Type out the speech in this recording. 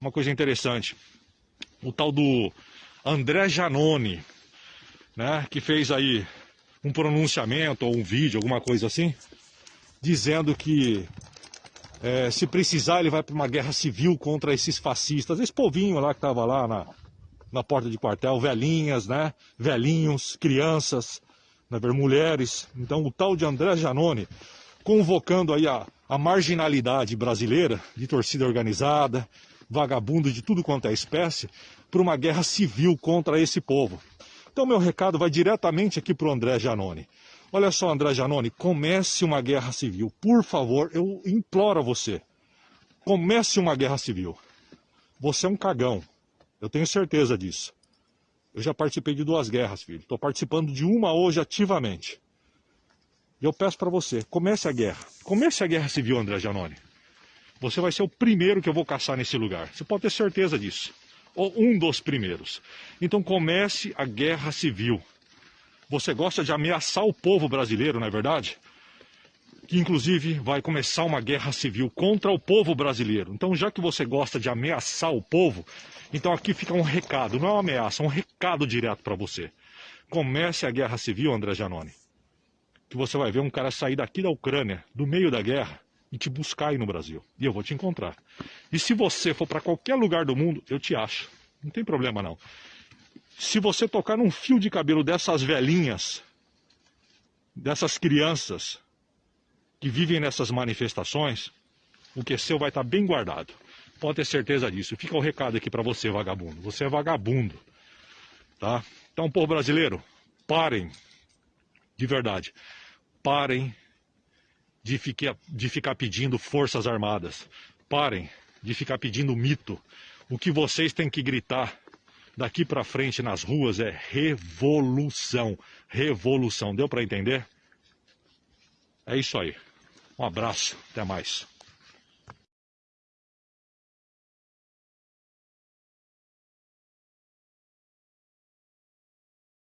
uma coisa interessante. O tal do André Janone, né, que fez aí um pronunciamento ou um vídeo, alguma coisa assim, dizendo que é, se precisar ele vai para uma guerra civil contra esses fascistas, esse povinho lá que estava lá na, na porta de quartel, velhinhas, né, velhinhos, crianças, né, mulheres. Então o tal de André Janone convocando aí a, a marginalidade brasileira, de torcida organizada, vagabundo de tudo quanto é espécie, para uma guerra civil contra esse povo. Então, meu recado vai diretamente aqui para o André Janone. Olha só, André Janone, comece uma guerra civil. Por favor, eu imploro a você. Comece uma guerra civil. Você é um cagão. Eu tenho certeza disso. Eu já participei de duas guerras, filho. Estou participando de uma hoje ativamente. E eu peço para você, comece a guerra. Comece a guerra civil, André Janone. Você vai ser o primeiro que eu vou caçar nesse lugar. Você pode ter certeza disso. Ou um dos primeiros. Então comece a guerra civil. Você gosta de ameaçar o povo brasileiro, não é verdade? Que inclusive vai começar uma guerra civil contra o povo brasileiro. Então, já que você gosta de ameaçar o povo, então aqui fica um recado, não é uma ameaça, é um recado direto para você. Comece a guerra civil, André Janone. Que você vai ver um cara sair daqui da Ucrânia, do meio da guerra, e te buscar aí no Brasil. E eu vou te encontrar. E se você for para qualquer lugar do mundo, eu te acho. Não tem problema não. Se você tocar num fio de cabelo dessas velhinhas, dessas crianças que vivem nessas manifestações, o que é seu vai estar tá bem guardado. Pode ter certeza disso. Fica o recado aqui para você, vagabundo. Você é vagabundo. Tá? Então, povo brasileiro, parem. De verdade. Parem de ficar, de ficar pedindo forças armadas. Parem de ficar pedindo mito. O que vocês têm que gritar daqui para frente nas ruas é revolução. Revolução. Deu para entender? É isso aí. Um abraço. Até mais.